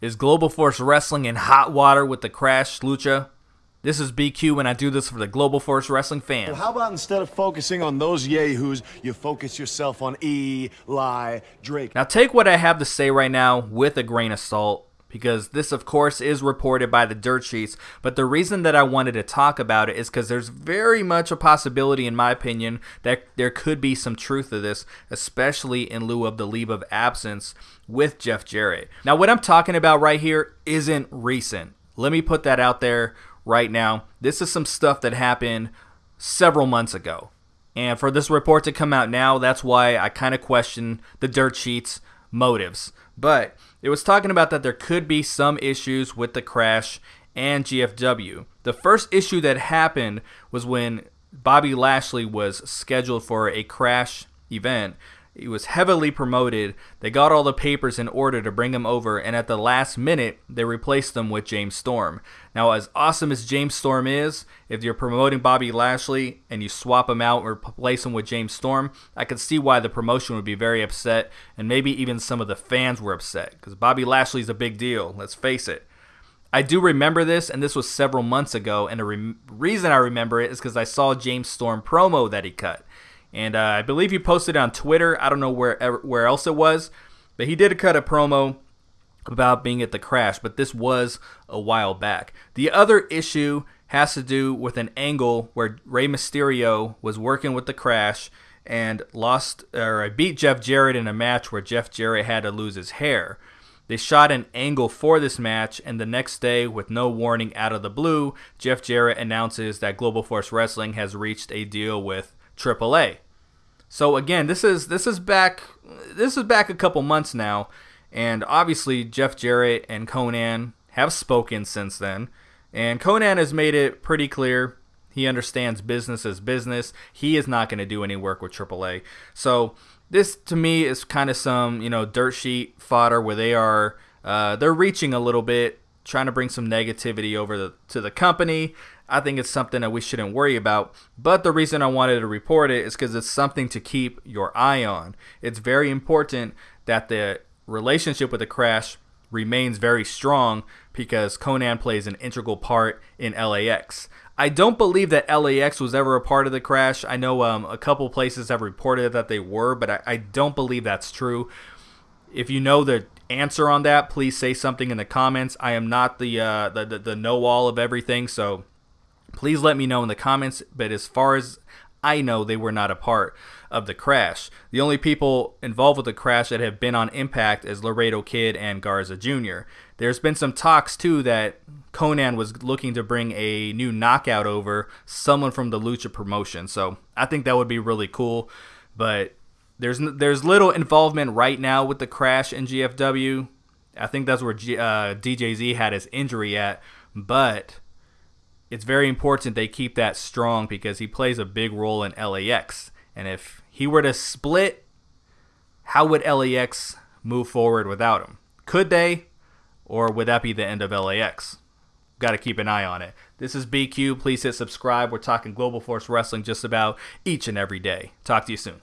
Is Global Force Wrestling in hot water with the crash, Lucha? This is BQ and I do this for the Global Force Wrestling fans. Well, how about instead of focusing on those yahoos, you focus yourself on Eli Drake? Now take what I have to say right now with a grain of salt because this of course is reported by the dirt sheets but the reason that i wanted to talk about it is because there's very much a possibility in my opinion that there could be some truth to this especially in lieu of the leave of absence with jeff jarrett. Now what i'm talking about right here isn't recent. Let me put that out there right now. This is some stuff that happened several months ago. And for this report to come out now that's why i kind of question the dirt sheets motives but it was talking about that there could be some issues with the crash and GFW. The first issue that happened was when Bobby Lashley was scheduled for a crash event. He was heavily promoted. They got all the papers in order to bring him over, and at the last minute, they replaced him with James Storm. Now, as awesome as James Storm is, if you're promoting Bobby Lashley and you swap him out or replace him with James Storm, I could see why the promotion would be very upset, and maybe even some of the fans were upset because Bobby Lashley's a big deal. Let's face it. I do remember this, and this was several months ago. And the re- reason I remember it is because I saw James Storm promo that he cut, and uh, I believe he posted on Twitter. I don't know where where else it was, but he did cut a promo about being at the crash. But this was a while back. The other issue has to do with an angle where Rey Mysterio was working with the crash and lost or beat Jeff Jarrett in a match where Jeff Jarrett had to lose his hair. They shot an angle for this match, and the next day, with no warning out of the blue, Jeff Jarrett announces that Global Force Wrestling has reached a deal with AAA. So again, this is this is back this is back a couple months now, and obviously Jeff Jarrett and Konnan have spoken since then, and Konnan has made it pretty clear he understands business as business. He is not going to do any work with AAA. So this to me is kind of some you know dirt sheet fodder where they are uh, they're reaching a little bit, trying to bring some negativity over the, to the company. I think it's something that we shouldn't worry about. But the reason I wanted to report it is because it's something to keep your eye on. It's very important that the relationship with the crash remains very strong because Konnan plays an integral part in LAX. I don't believe that LAX was ever a part of the crash. I know um, a couple places have reported that they were, but I, I don't believe that's true. If you know the answer on that, please say something in the comments. I am not the uh, the, the, the know all of everything, so please let me know in the comments. But as far as I know, they were not a part of the crash. The only people involved with the crash that have been on Impact is Laredo Kid and Garza Jr. There's been some talks too that Konnan was looking to bring a new knockout over, someone from the Lucha promotion. So I think that would be really cool. But there's there's little involvement right now with the crash in GFW. I think that's where G, uh, DJZ had his injury at. But it's very important they keep that strong because he plays a big role in LAX. And if he were to split, how would LAX move forward without him? Could they? Or would that be the end of LAX? Got to keep an eye on it. This is BQ. Please hit subscribe. We're talking Global Force Wrestling just about each and every day. Talk to you soon.